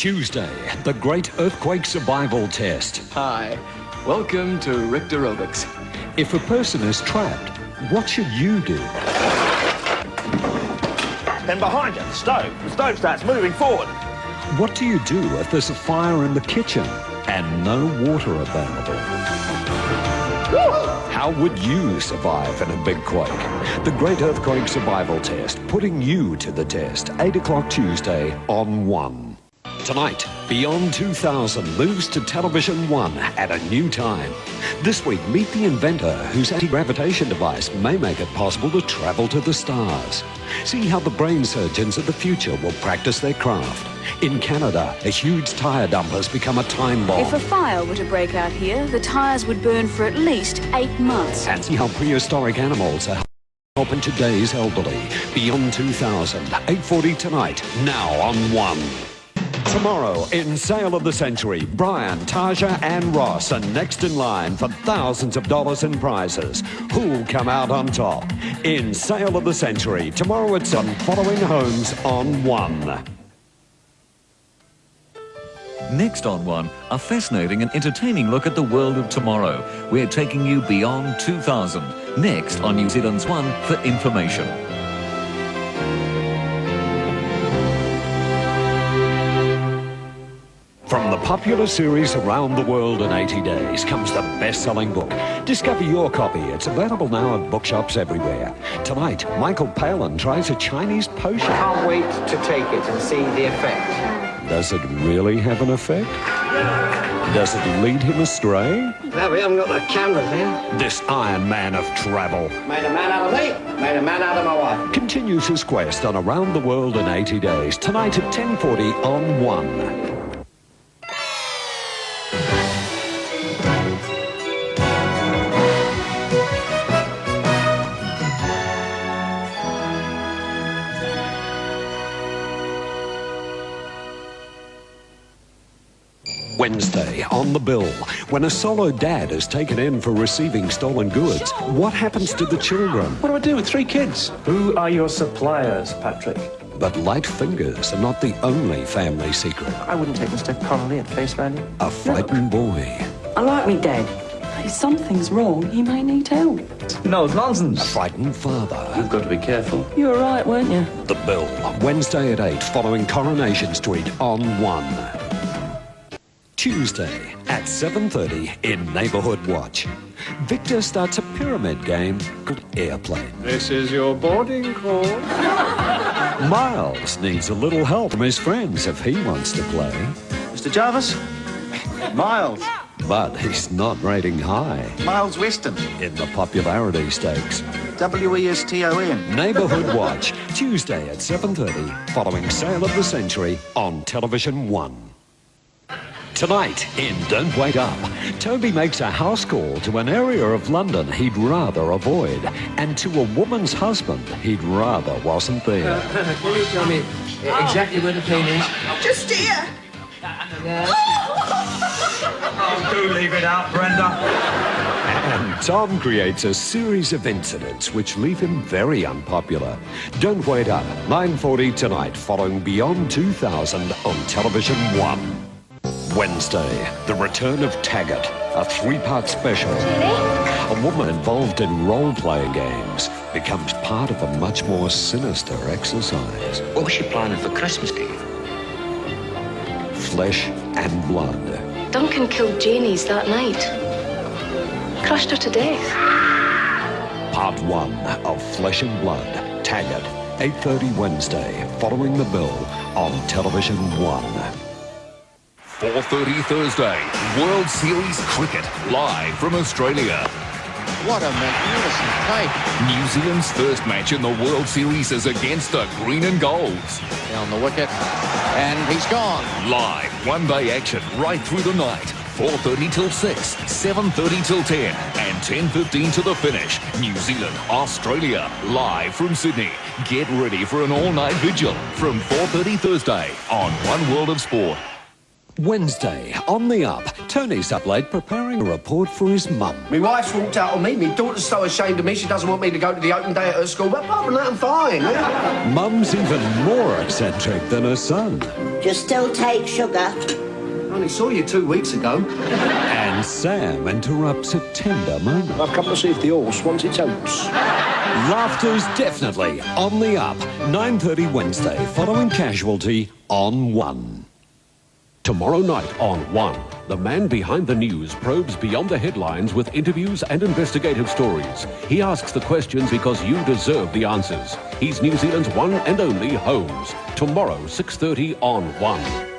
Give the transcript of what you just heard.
Tuesday, the Great Earthquake Survival Test. Hi, welcome to Richter Aerobics. If a person is trapped, what should you do? Then behind you, the stove. The stove starts moving forward. What do you do if there's a fire in the kitchen and no water available? How would you survive in a big quake? The Great Earthquake Survival Test, putting you to the test. 8 o'clock Tuesday on 1. Tonight, Beyond 2000 moves to Television 1 at a new time. This week, meet the inventor whose anti-gravitation device may make it possible to travel to the stars. See how the brain surgeons of the future will practice their craft. In Canada, a huge tyre dump has become a time bomb. If a fire were to break out here, the tyres would burn for at least eight months. And see how prehistoric animals are helping today's elderly. Beyond 2000, 8.40 tonight, now on 1. Tomorrow, in Sale of the Century, Brian, Taja and Ross are next in line for thousands of dollars in prizes. Who'll come out on top? In Sale of the Century, tomorrow at some following Holmes on 1. Next on One, a fascinating and entertaining look at the world of tomorrow. We're taking you beyond 2000. Next on New Zealand's One for information. Popular series Around the World in 80 Days comes the best-selling book. Discover your copy. It's available now at bookshops everywhere. Tonight, Michael Palin tries a Chinese potion. Can't wait to take it and see the effect. Does it really have an effect? Does it lead him astray? Well, we haven't got the cameras here. This Iron Man of travel Made a man out of me, made a man out of my wife. continues his quest on Around the World in 80 Days. Tonight at 10.40 on 1. Wednesday on the bill, when a solo dad is taken in for receiving stolen goods, what happens to the children? What do I do with three kids? Who are your suppliers, Patrick? But light fingers are not the only family secret. I wouldn't take Mr. Connolly at face value. A frightened boy, I like me dead. If something's wrong, he may need help. No, it's nonsense. a nonsense. frightened father. You've got to be careful. You were right, weren't you? The Bill, Wednesday at 8, following Coronation Street on 1. Tuesday at 7.30 in Neighbourhood Watch. Victor starts a pyramid game called Airplane. This is your boarding call. Miles needs a little help from his friends if he wants to play. Mr. Jarvis? Miles. But he's not rating high Miles Weston. in the popularity stakes. W-E-S-T-O-N. Neighbourhood Watch, Tuesday at 7.30, following Sale of the Century on Television 1. Tonight in Don't Wait Up, Toby makes a house call to an area of London he'd rather avoid and to a woman's husband he'd rather wasn't there. Can you tell me exactly where the plane is? Just here. Oh! Do leave it out, Brenda. And Tom creates a series of incidents which leave him very unpopular. Don't Wait Up, 9.40 tonight, following Beyond 2000 on Television 1. Wednesday, the return of Taggart, a three-part special. A woman involved in role-playing games becomes part of a much more sinister exercise. What was she planning for Christmas, Dave? Flesh and blood. Duncan killed Janie's that night. Crushed her to death. Part 1 of Flesh and Blood, Taggart, 8.30 Wednesday, following the bill on Television 1. 4.30 Thursday, World Series Cricket, live from Australia. What a magnificent play. New Zealand's first match in the World Series is against the Green and Golds. Down the wicket. And he's gone. Live, one-day action right through the night. 4.30 till 6, 7.30 till 10, and 10.15 to the finish. New Zealand, Australia, live from Sydney. Get ready for an all-night vigil from 4.30 Thursday on One World of Sport. Wednesday, on the up, Tony's up late preparing a report for his mum. My wife's walked out on me. My daughter's so ashamed of me she doesn't want me to go to the open day at her school. But apart from that, I'm fine. Yeah? Mum's even more eccentric than her son. Do you still take sugar? I only saw you two weeks ago. And Sam interrupts a tender moment. I've come to see if the horse wants its oats. Laughter's definitely on the up. 9.30 Wednesday, following Casualty on 1. Tomorrow night on One, the man behind the news probes beyond the headlines with interviews and investigative stories. He asks the questions because you deserve the answers. He's New Zealand's one and only Holmes. Tomorrow, 6.30 on One.